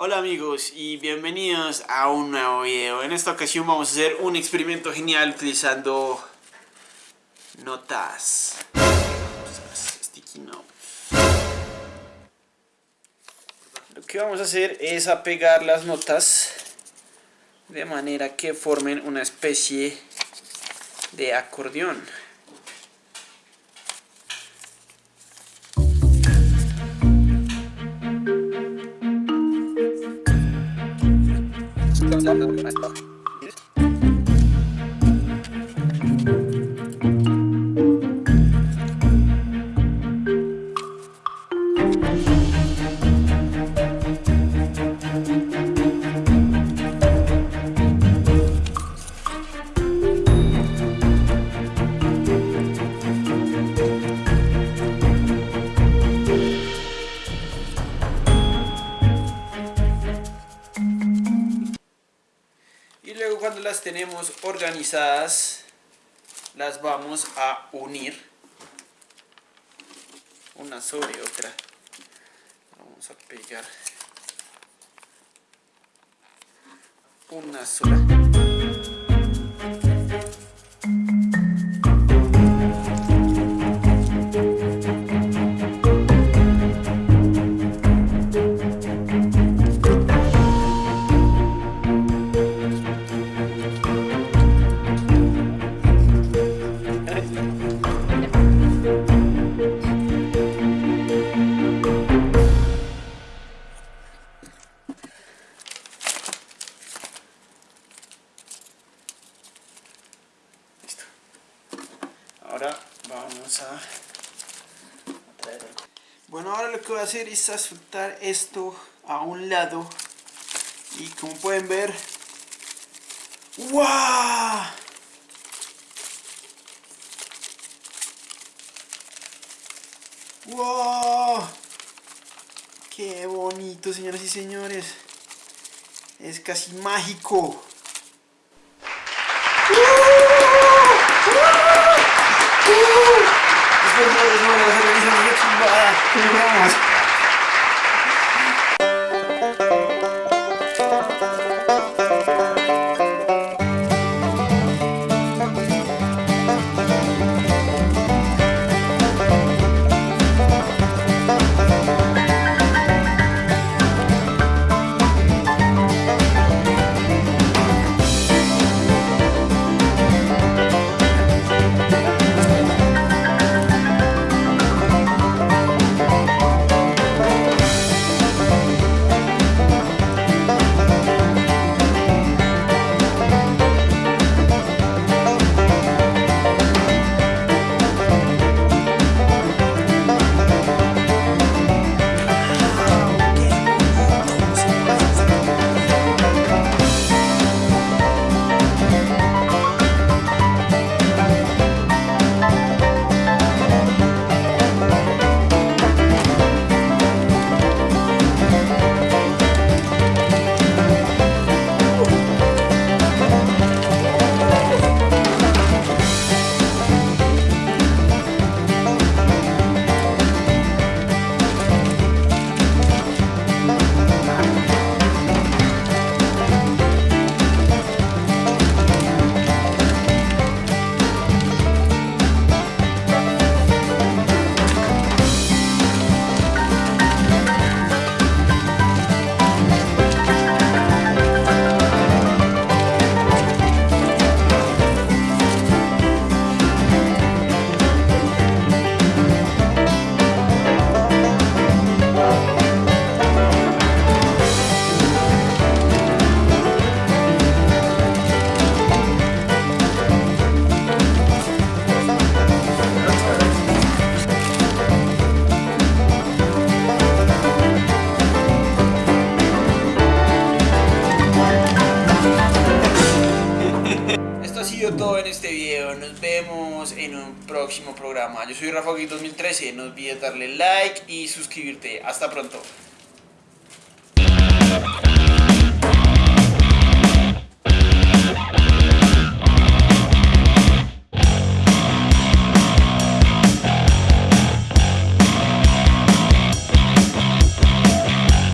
Hola amigos y bienvenidos a un nuevo video. En esta ocasión vamos a hacer un experimento genial utilizando notas. Lo que vamos a hacer es apegar las notas de manera que formen una especie de acordeón. Y las tenemos organizadas, las vamos a unir una sobre otra. Vamos a pegar una sola. Ahora vamos a. Bueno, ahora lo que voy a hacer es soltar esto a un lado. Y como pueden ver, ¡Wow! ¡Wow! ¡Qué bonito, señoras y señores! Es casi mágico. Gracias. Todo en este video, nos vemos en un próximo programa. Yo soy Rafa 2013, no olvides darle like y suscribirte. Hasta pronto.